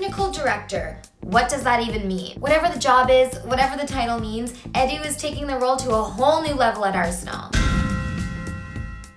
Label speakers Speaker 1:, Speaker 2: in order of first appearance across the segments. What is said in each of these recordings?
Speaker 1: Technical director. What does that even mean? Whatever the job is, whatever the title means, Edu is taking the role to a whole new level at Arsenal.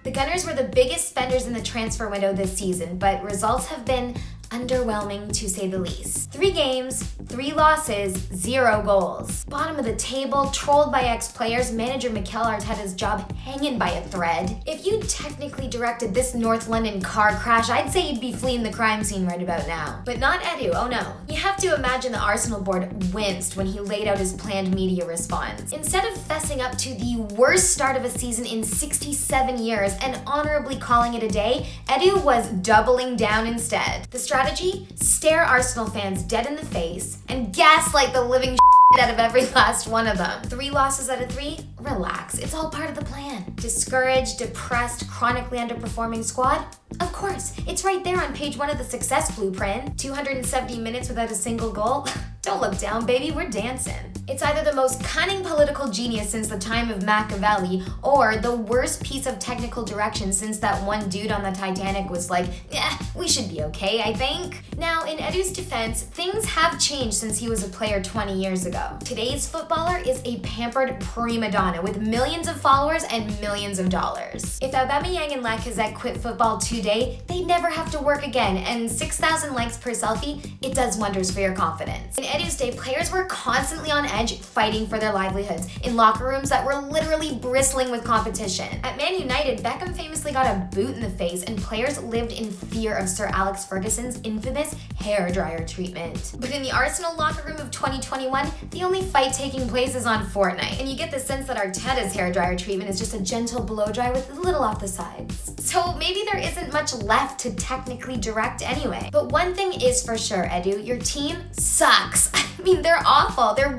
Speaker 1: The Gunners were the biggest spenders in the transfer window this season, but results have been underwhelming to say the least. Three games, three losses, zero goals. Bottom of the table, trolled by ex-players, manager Mikel Arteta's job hanging by a thread. If you technically directed this North London car crash, I'd say you'd be fleeing the crime scene right about now. But not Edu, oh no. You have to imagine the Arsenal board winced when he laid out his planned media response. Instead of fessing up to the worst start of a season in 67 years and honorably calling it a day, Edu was doubling down instead. The strategy strategy, stare Arsenal fans dead in the face and gaslight the living out of every last one of them. Three losses out of three? Relax, it's all part of the plan. Discouraged, depressed, chronically underperforming squad? Of course, it's right there on page one of the success blueprint. 270 minutes without a single goal? Don't look down, baby, we're dancing. It's either the most cunning political genius since the time of Machiavelli or the worst piece of technical direction since that one dude on the Titanic was like, yeah, we should be okay, I think. Now, in Edu's defense, things have changed since he was a player 20 years ago. Today's footballer is a pampered prima donna with millions of followers and millions of dollars. If Aubameyang and Lacazette quit football today, they'd never have to work again, and 6,000 likes per selfie, it does wonders for your confidence. In Edu's day, players were constantly on edge fighting for their livelihoods in locker rooms that were literally bristling with competition. At Man United, Beckham famously got a boot in the face and players lived in fear of Sir Alex Ferguson's infamous hair dryer treatment. But in the Arsenal locker room of 2021, the only fight taking place is on Fortnite, and you get the sense that Arteta's hair dryer treatment is just a gentle blow dry with a little off the sides. So maybe there isn't much left to technically direct anyway. But one thing is for sure, Edu, your team sucks. I mean, they're awful. They're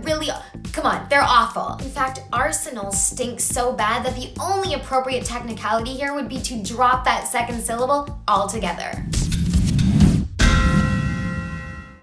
Speaker 1: come on, they're awful. In fact, Arsenal stinks so bad that the only appropriate technicality here would be to drop that second syllable altogether.